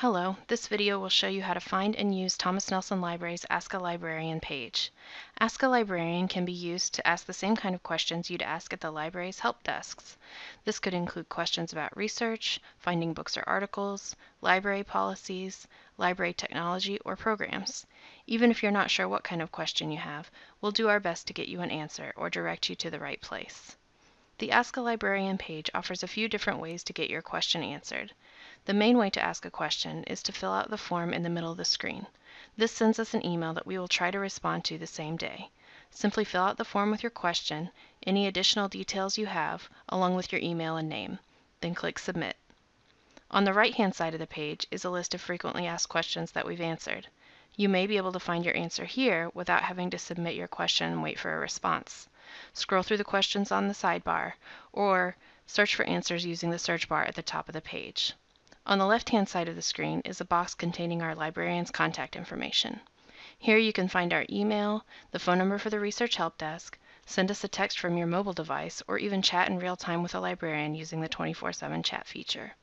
Hello, this video will show you how to find and use Thomas Nelson Library's Ask a Librarian page. Ask a Librarian can be used to ask the same kind of questions you'd ask at the library's help desks. This could include questions about research, finding books or articles, library policies, library technology, or programs. Even if you're not sure what kind of question you have, we'll do our best to get you an answer or direct you to the right place. The Ask a Librarian page offers a few different ways to get your question answered. The main way to ask a question is to fill out the form in the middle of the screen. This sends us an email that we will try to respond to the same day. Simply fill out the form with your question, any additional details you have, along with your email and name. Then click Submit. On the right-hand side of the page is a list of frequently asked questions that we've answered. You may be able to find your answer here without having to submit your question and wait for a response. Scroll through the questions on the sidebar, or search for answers using the search bar at the top of the page. On the left-hand side of the screen is a box containing our librarian's contact information. Here you can find our email, the phone number for the Research Help Desk, send us a text from your mobile device, or even chat in real time with a librarian using the 24-7 chat feature.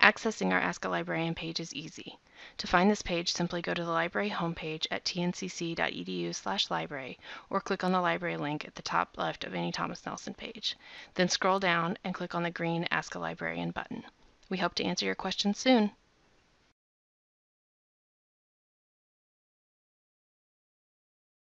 Accessing our Ask a Librarian page is easy. To find this page, simply go to the library homepage at tncc.edu slash library or click on the library link at the top left of any Thomas Nelson page. Then scroll down and click on the green Ask a Librarian button. We hope to answer your questions soon.